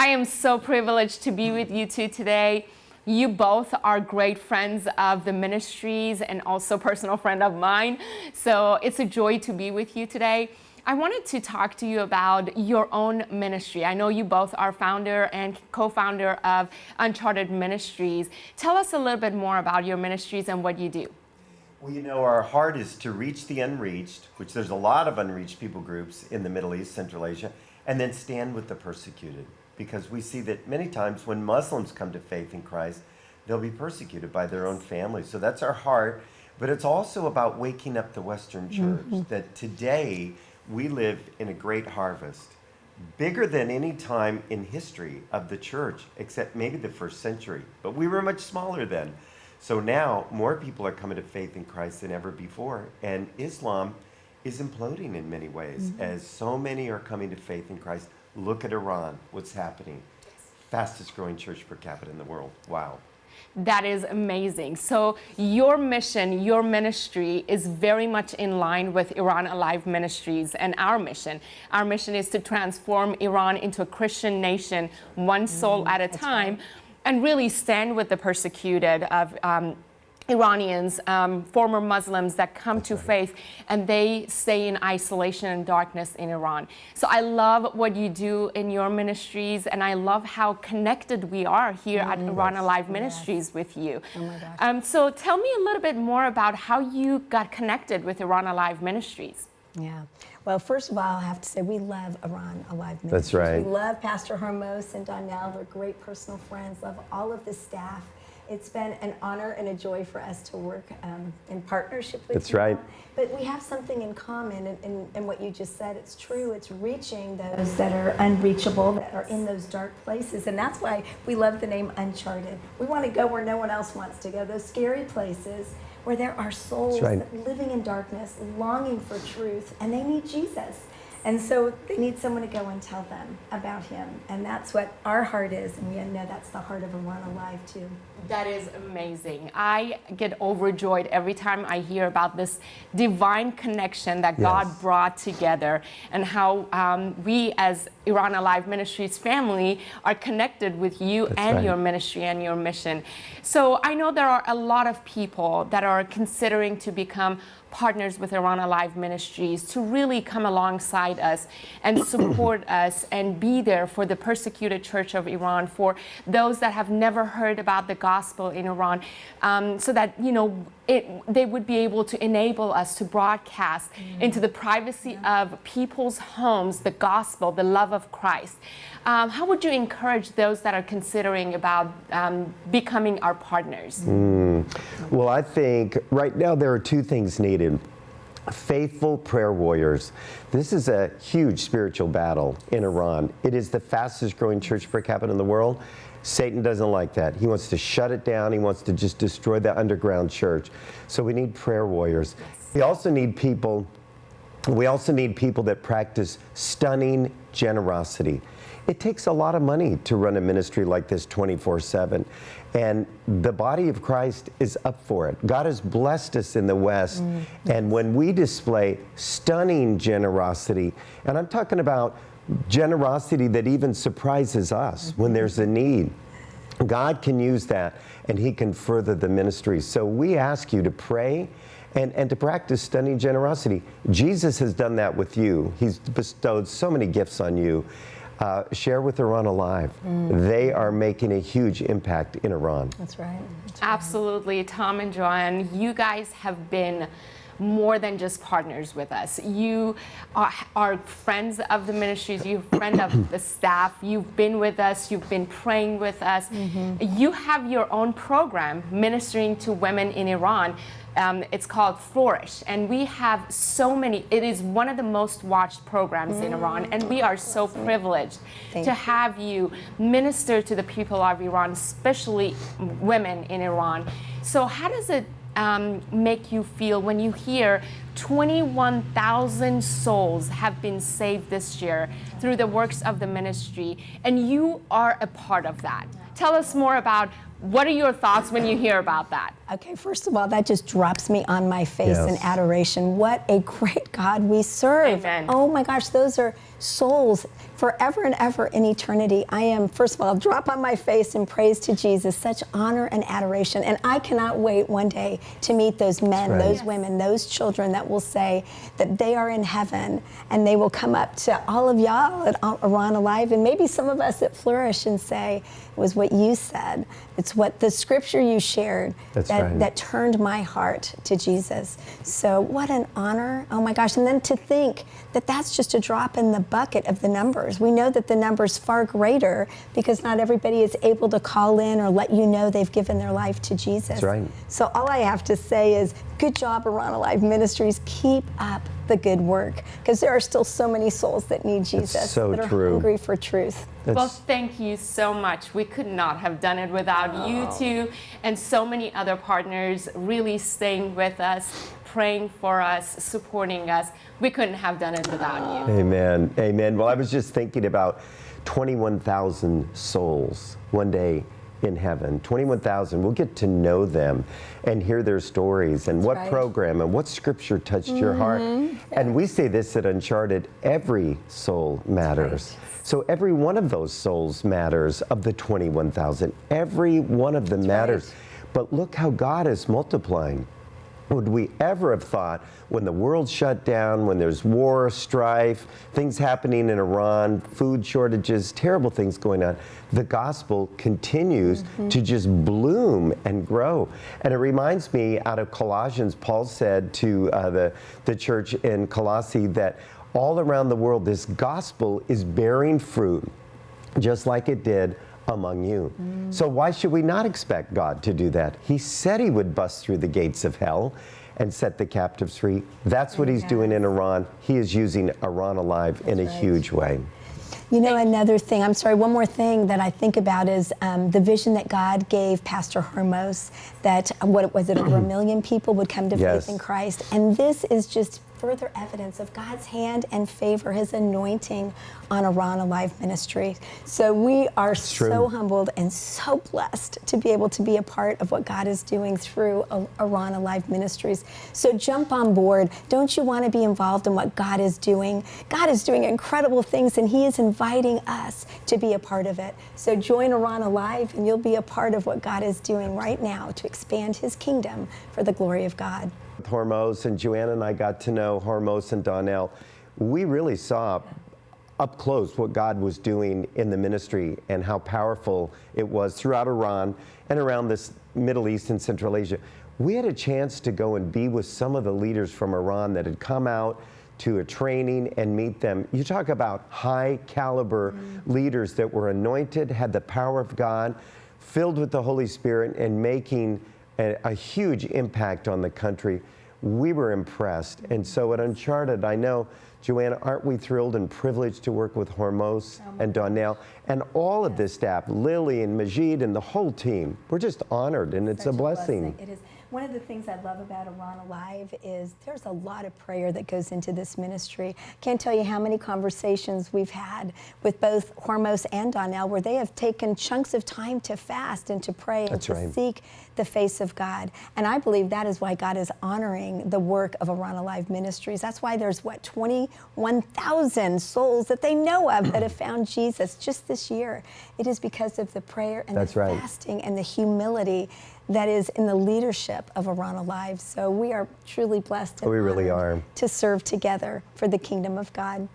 I am so privileged to be with you two today. You both are great friends of the ministries and also personal friend of mine. So it's a joy to be with you today. I wanted to talk to you about your own ministry. I know you both are founder and co-founder of Uncharted Ministries. Tell us a little bit more about your ministries and what you do. Well, you know, our heart is to reach the unreached, which there's a lot of unreached people groups in the Middle East, Central Asia, and then stand with the persecuted because we see that many times when Muslims come to faith in Christ, they'll be persecuted by their own families. So that's our heart. But it's also about waking up the Western church mm -hmm. that today we live in a great harvest, bigger than any time in history of the church, except maybe the first century. But we were much smaller then. So now more people are coming to faith in Christ than ever before. And Islam is imploding in many ways mm -hmm. as so many are coming to faith in Christ Look at Iran, what's happening. Fastest growing church per capita in the world. Wow. That is amazing. So your mission, your ministry is very much in line with Iran Alive Ministries and our mission. Our mission is to transform Iran into a Christian nation, one soul mm, at a time, right. and really stand with the persecuted of um, Iranians, um, former Muslims that come to faith and they stay in isolation and darkness in Iran. So I love what you do in your ministries and I love how connected we are here mm, at Iran Alive Ministries yes. with you. Oh my um, so tell me a little bit more about how you got connected with Iran Alive Ministries. Yeah. Well, first of all, I have to say we love Iran Alive Ministries. That's right. We love Pastor Hormoz and Donnell. They're great personal friends. Love all of the staff. It's been an honor and a joy for us to work um, in partnership with That's you. right. But we have something in common, and, and, and, what you just said, it's true. It's reaching those that are unreachable, that are in those dark places. And that's why we love the name Uncharted. We want to go where no one else wants to go, those scary places where there are souls right. living in darkness, longing for truth, and they need Jesus. And so they need someone to go and tell them about him. And that's what our heart is. And we know that's the heart of Iran Alive, too. That is amazing. I get overjoyed every time I hear about this divine connection that yes. God brought together and how um, we as Iran Alive Ministries family are connected with you that's and right. your ministry and your mission. So I know there are a lot of people that are considering to become partners with Iran Alive Ministries to really come alongside us and support us and be there for the persecuted church of Iran, for those that have never heard about the gospel in Iran, um, so that, you know, it, they would be able to enable us to broadcast mm. into the privacy yeah. of people's homes the gospel, the love of Christ. Um, how would you encourage those that are considering about um, becoming our partners? Mm. Well, I think right now there are two things needed faithful prayer warriors. This is a huge spiritual battle in Iran. It is the fastest growing church per capita in the world. Satan doesn't like that. He wants to shut it down. He wants to just destroy the underground church. So we need prayer warriors. We also need people, we also need people that practice stunning generosity. It takes a lot of money to run a ministry like this 24-7. And the body of Christ is up for it. God has blessed us in the West. Mm. And when we display stunning generosity, and I'm talking about generosity that even surprises us when there's a need. God can use that and he can further the ministry. So we ask you to pray and, and to practice stunning generosity. Jesus has done that with you. He's bestowed so many gifts on you. Uh, share with Iran Alive. Mm. They are making a huge impact in Iran. That's right. That's right. Absolutely. Tom and JoAnn, you guys have been more than just partners with us. You are, are friends of the ministries, you're friend of the staff, you've been with us, you've been praying with us. Mm -hmm. You have your own program ministering to women in Iran. Um, it's called Flourish, and we have so many. It is one of the most watched programs mm. in Iran, and we are so privileged Thank to you. have you minister to the people of Iran, especially women in Iran. So, how does it um, make you feel when you hear 21,000 souls have been saved this year through the works of the ministry, and you are a part of that? Tell us more about what are your thoughts when you hear about that? Okay, first of all, that just drops me on my face in adoration. What a great God we serve. Amen. Oh my gosh, those are souls forever and ever in eternity. I am, first of all, drop on my face in praise to Jesus. Such honor and adoration. And I cannot wait one day to meet those men, right. those Yes. women, those children that will say that they are in heaven and they will come up to all of y'all at Iran Alive and maybe some of us at Flourish and say, it was what you said. It's what the scripture you shared that, right. that turned my heart to Jesus. So, what an honor. Oh my gosh. And then to think that that's just a drop in the bucket of the numbers. We know that the number's far greater because not everybody is able to call in or let you know they've given their life to Jesus. That's right. So, all I have to say is good job, Iran Alive Ministries. Keep up the good work because there are still so many souls that need Jesus, so that are true. hungry for truth. Well, thank you so much. We could not have done it without you oh. two and so many other partners really staying with us, praying for us, supporting us. We couldn't have done it without you. Amen. Amen. Well, I was just thinking about 21,000 souls one day in heaven. 21,000. We'll get to know them and hear their stories and what right. program and what scripture touched your heart. And we say this at Uncharted every soul matters. So every one of those souls matters of the 21,000. Every one of them matters. But look how God is multiplying. Would we ever have thought when the world shut down, when there's war, strife, things happening in Iran, food shortages, terrible things going on, the gospel continues to just bloom and grow. And it reminds me out of Colossians, Paul said to uh, the, the church in Colossae that all around the world, this gospel is bearing fruit just like it did among you. So why should we not expect God to do that? He said he would bust through the gates of hell and set the captives free. That's what he's doing in Iran. He is using Iran alive in a right. huge way. You know, another thing, I'm sorry, one more thing that I think about is um, the vision that God gave Pastor Hormoz that, uh, what was it, over a million people would come to Yes. faith in Christ. And this is just further evidence of God's hand and favor, his anointing on Iran Alive Ministry. So we are so humbled and so blessed to be able to be a part of what God is doing through Iran Alive Ministries. So jump on board. Don't you want to be involved in what God is doing? God is doing incredible things and He is inviting us to be a part of it. So join Iran Alive and you'll be a part of what God is doing right now to expand His kingdom for the glory of God. Hormoz and Joanna and I got to know Hormoz and Donnell. We really saw up close what God was doing in the ministry and how powerful it was throughout Iran and around this Middle East and Central Asia. We had a chance to go and be with some of the leaders from Iran that had come out to a training and meet them. You talk about high caliber mm-hmm. leaders that were anointed, had the power of God, filled with the Holy Spirit, and making a, a huge impact on the country. We were impressed. And so at Uncharted, I know, Joanna, aren't we thrilled and privileged to work with Hormoz and Donnell and all of this staff, Lily and Majid and the whole team. We're just honored and it's Such a blessing. It is. One of the things I love about Iran Alive is there's a lot of prayer that goes into this ministry. Can't tell you how many conversations we've had with both Hormoz and Donnell where they have taken chunks of time to fast and to pray and That's to right. seek the face of God. And I believe that is why God is honoring the work of Iran Alive Ministries. That's why there's what 21,000 souls that they know of that have found Jesus just this year. It is because of the prayer and That's the right. fasting and the humility that is in the leadership of Iran Alive. So we are truly blessed We really are. to serve together for the kingdom of God.